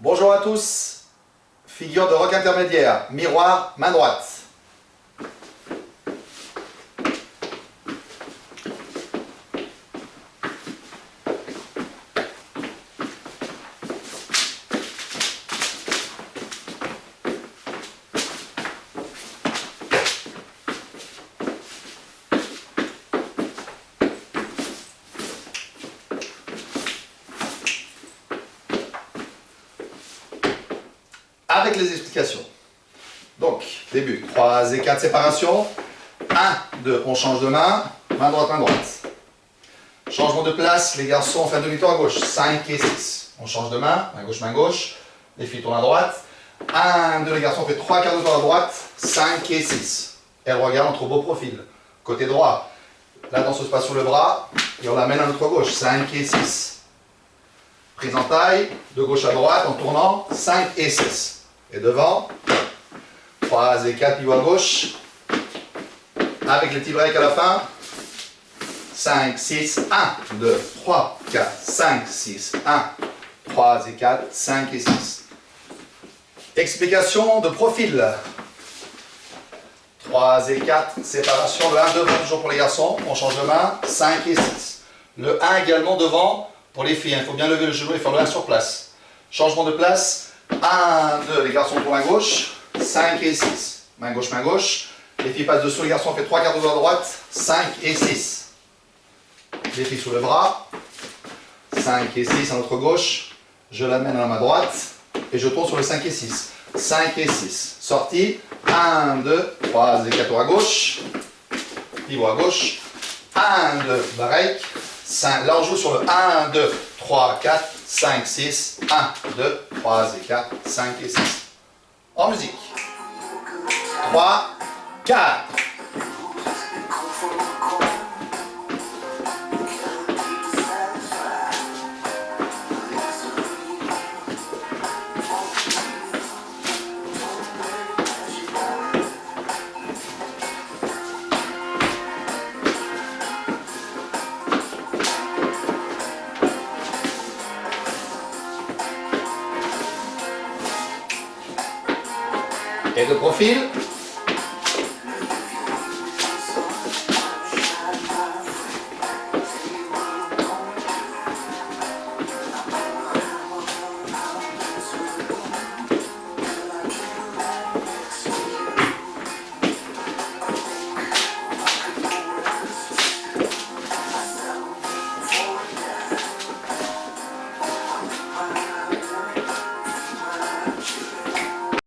Bonjour à tous, figure de rock intermédiaire, miroir, main droite. Avec les explications. Donc, début, 3 et 4 séparations. 1, 2, on change de main, main droite, main droite. Changement de place, les garçons, on fait un demi-tour à gauche, 5 et 6. On change de main, main gauche, main gauche. Les filles tournent à droite. 1, 2, les garçons, on fait 3 quarts de tour à droite, 5 et 6. Elle regarde entre beaux profils. Côté droit, la danse se passe sur le bras, et on l'amène à notre gauche, 5 et 6. Prise en taille, de gauche à droite, en tournant, 5 et 6 et devant. 3 et 4 pivots à gauche. Avec le petit break à la fin. 5, 6, 1, 2, 3, 4, 5, 6, 1, 3 et 4, 5 et 6. Explication de profil. 3 et 4, séparation, le 1 devant toujours pour les garçons, on change de main, 5 et 6. Le 1 également devant pour les filles, il faut bien lever le genou et faire le 1 sur place. Changement de place, 1, 2, les garçons pour main gauche, 5 et 6. Main gauche, main gauche. Les filles passent dessous, les garçons fait 3 quarts de à droite, 5 et 6. Les filles sous le bras, 5 et 6 à notre gauche. Je l'amène à la main droite et je tourne sur le 5 et 6. 5 et 6. Sortie, 1, 2, 3 et 4 à gauche. Pivot à gauche. 1, 2, break. 5. Là on joue sur le 1, 2, 3, 4, 5, 6, 1, 2, 3 et 4, 5 et 6. En musique. 3, 4. Et de profil.